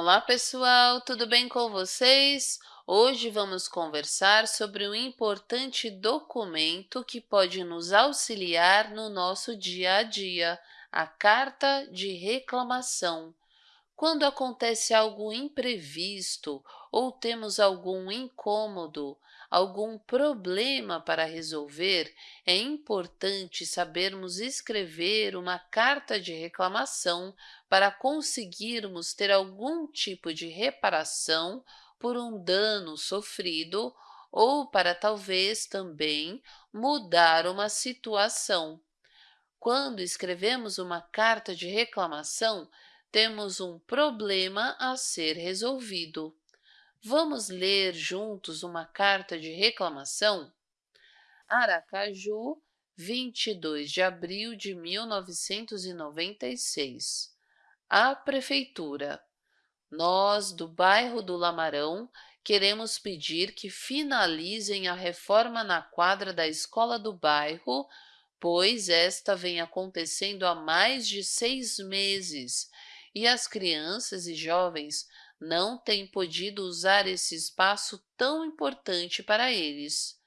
Olá, pessoal! Tudo bem com vocês? Hoje vamos conversar sobre um importante documento que pode nos auxiliar no nosso dia a dia, a Carta de Reclamação. Quando acontece algo imprevisto ou temos algum incômodo, algum problema para resolver, é importante sabermos escrever uma carta de reclamação para conseguirmos ter algum tipo de reparação por um dano sofrido ou para talvez também mudar uma situação. Quando escrevemos uma carta de reclamação, temos um problema a ser resolvido. Vamos ler juntos uma carta de reclamação? Aracaju, 22 de abril de 1996. A Prefeitura. Nós, do bairro do Lamarão, queremos pedir que finalizem a reforma na quadra da escola do bairro, pois esta vem acontecendo há mais de seis meses e as crianças e jovens não têm podido usar esse espaço tão importante para eles.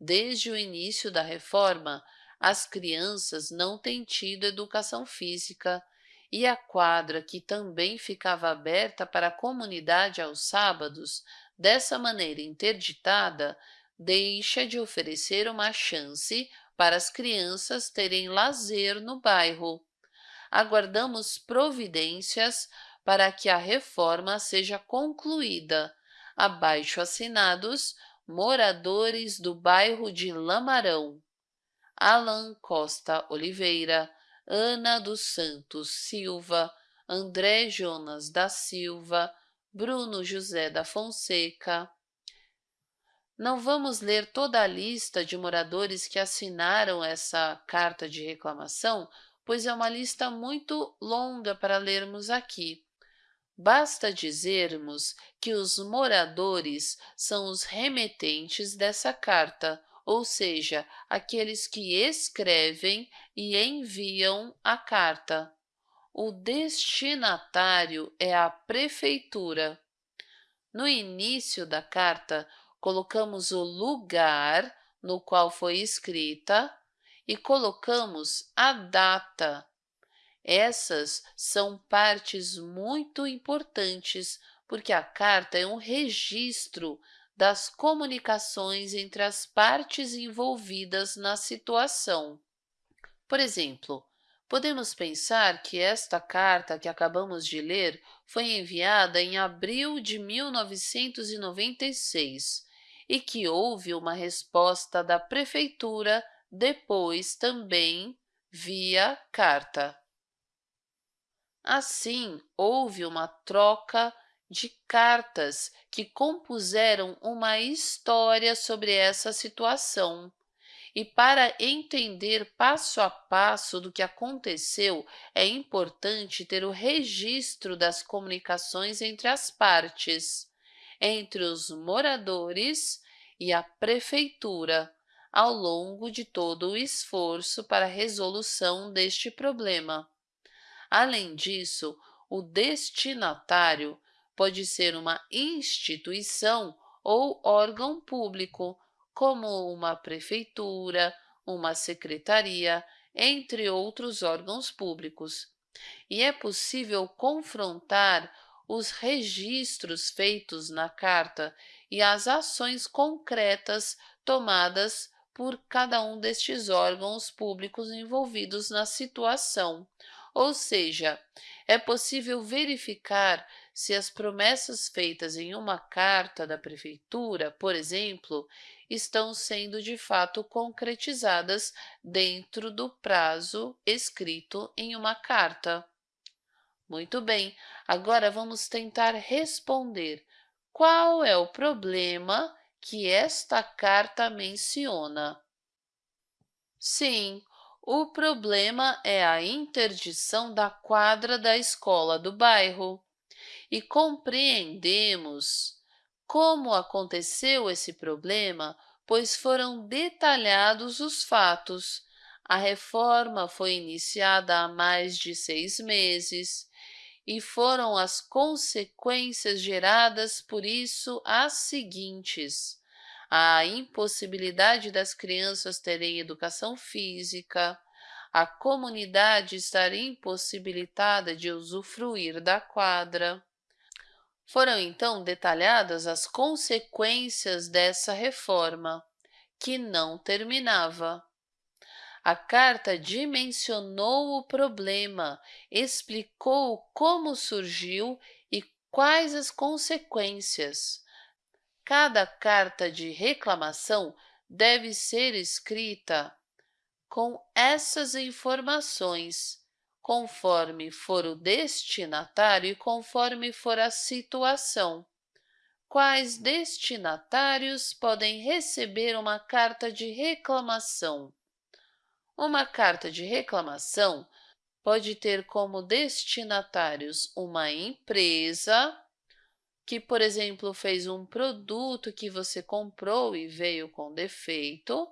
Desde o início da reforma, as crianças não têm tido educação física e a quadra, que também ficava aberta para a comunidade aos sábados, dessa maneira interditada, deixa de oferecer uma chance para as crianças terem lazer no bairro. Aguardamos providências para que a reforma seja concluída. Abaixo assinados, moradores do bairro de Lamarão. Alan Costa Oliveira, Ana dos Santos Silva, André Jonas da Silva, Bruno José da Fonseca. Não vamos ler toda a lista de moradores que assinaram essa carta de reclamação, pois é uma lista muito longa para lermos aqui. Basta dizermos que os moradores são os remetentes dessa carta, ou seja, aqueles que escrevem e enviam a carta. O destinatário é a prefeitura. No início da carta, colocamos o lugar no qual foi escrita e colocamos a data essas são partes muito importantes, porque a carta é um registro das comunicações entre as partes envolvidas na situação. Por exemplo, podemos pensar que esta carta que acabamos de ler foi enviada em abril de 1996 e que houve uma resposta da prefeitura depois também via carta. Assim, houve uma troca de cartas que compuseram uma história sobre essa situação. E para entender passo a passo do que aconteceu, é importante ter o registro das comunicações entre as partes, entre os moradores e a prefeitura, ao longo de todo o esforço para a resolução deste problema. Além disso, o destinatário pode ser uma instituição ou órgão público, como uma prefeitura, uma secretaria, entre outros órgãos públicos. E é possível confrontar os registros feitos na carta e as ações concretas tomadas por cada um destes órgãos públicos envolvidos na situação, ou seja, é possível verificar se as promessas feitas em uma carta da prefeitura, por exemplo, estão sendo de fato concretizadas dentro do prazo escrito em uma carta. Muito bem, agora vamos tentar responder qual é o problema que esta carta menciona. Sim, o problema é a interdição da quadra da escola do bairro. E compreendemos como aconteceu esse problema, pois foram detalhados os fatos. A reforma foi iniciada há mais de seis meses e foram as consequências geradas por isso as seguintes. A impossibilidade das crianças terem educação física, a comunidade estar impossibilitada de usufruir da quadra. Foram então detalhadas as consequências dessa reforma, que não terminava. A carta dimensionou o problema, explicou como surgiu e quais as consequências. Cada carta de reclamação deve ser escrita com essas informações, conforme for o destinatário e conforme for a situação. Quais destinatários podem receber uma carta de reclamação? Uma carta de reclamação pode ter como destinatários uma empresa, que, por exemplo, fez um produto que você comprou e veio com defeito,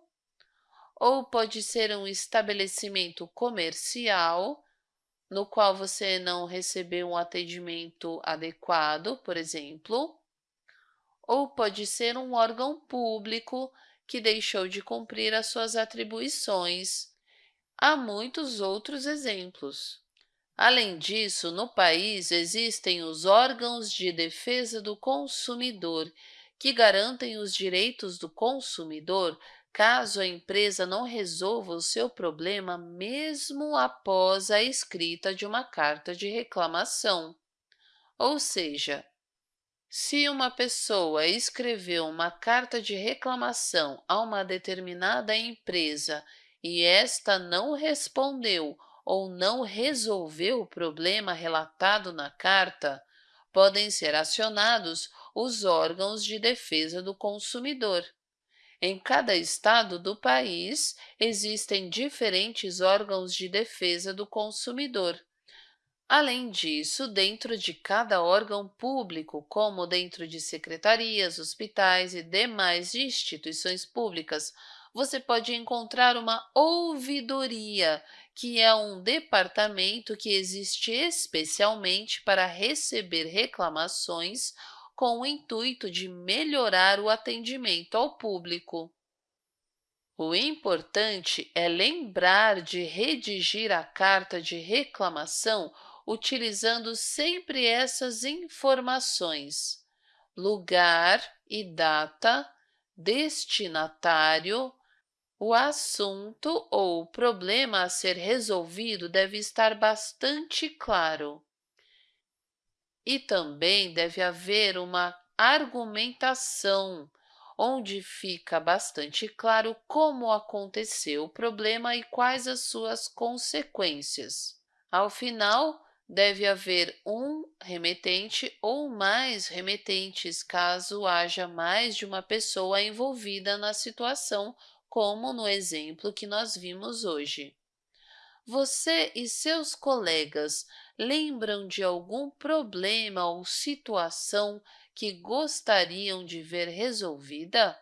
ou pode ser um estabelecimento comercial, no qual você não recebeu um atendimento adequado, por exemplo, ou pode ser um órgão público que deixou de cumprir as suas atribuições. Há muitos outros exemplos. Além disso, no país existem os órgãos de defesa do consumidor, que garantem os direitos do consumidor caso a empresa não resolva o seu problema mesmo após a escrita de uma carta de reclamação. Ou seja, se uma pessoa escreveu uma carta de reclamação a uma determinada empresa e esta não respondeu ou não resolveu o problema relatado na carta, podem ser acionados os órgãos de defesa do consumidor. Em cada estado do país, existem diferentes órgãos de defesa do consumidor. Além disso, dentro de cada órgão público, como dentro de secretarias, hospitais e demais instituições públicas, você pode encontrar uma ouvidoria, que é um departamento que existe especialmente para receber reclamações com o intuito de melhorar o atendimento ao público. O importante é lembrar de redigir a carta de reclamação utilizando sempre essas informações, lugar e data, destinatário, o assunto ou problema a ser resolvido deve estar bastante claro. E também deve haver uma argumentação, onde fica bastante claro como aconteceu o problema e quais as suas consequências. Ao final, deve haver um remetente ou mais remetentes, caso haja mais de uma pessoa envolvida na situação, como no exemplo que nós vimos hoje. Você e seus colegas lembram de algum problema ou situação que gostariam de ver resolvida?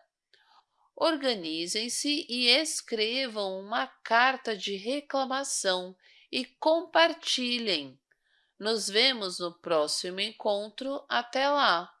Organizem-se e escrevam uma carta de reclamação e compartilhem. Nos vemos no próximo encontro. Até lá!